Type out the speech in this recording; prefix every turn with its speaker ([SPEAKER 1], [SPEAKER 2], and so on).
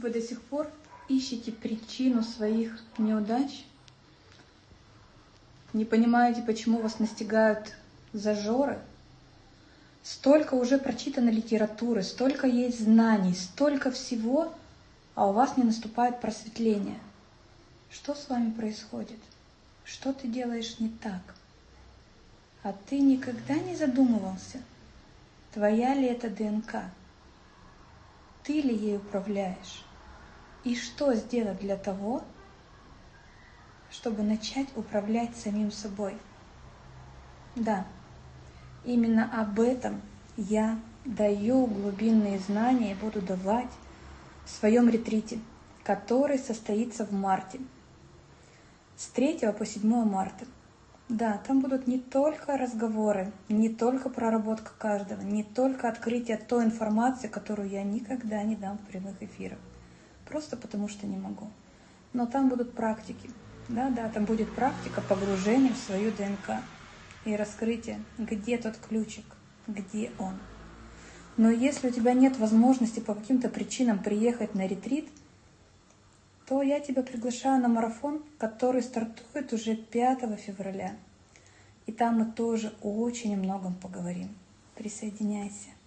[SPEAKER 1] Вы до сих пор ищете причину своих неудач? Не понимаете, почему вас настигают зажоры? Столько уже прочитано литературы, столько есть знаний, столько всего, а у вас не наступает просветление. Что с вами происходит? Что ты делаешь не так? А ты никогда не задумывался, твоя ли это ДНК? Ты ли ей управляешь? И что сделать для того, чтобы начать управлять самим собой? Да, именно об этом я даю глубинные знания и буду давать в своем ретрите, который состоится в марте. С 3 по 7 марта. Да, там будут не только разговоры, не только проработка каждого, не только открытие той информации, которую я никогда не дам в прямых эфирах. Просто потому что не могу. Но там будут практики. Да, да, там будет практика погружения в свою ДНК и раскрытие, где тот ключик, где он. Но если у тебя нет возможности по каким-то причинам приехать на ретрит, то я тебя приглашаю на марафон, который стартует уже 5 февраля. И там мы тоже очень многом поговорим. Присоединяйся.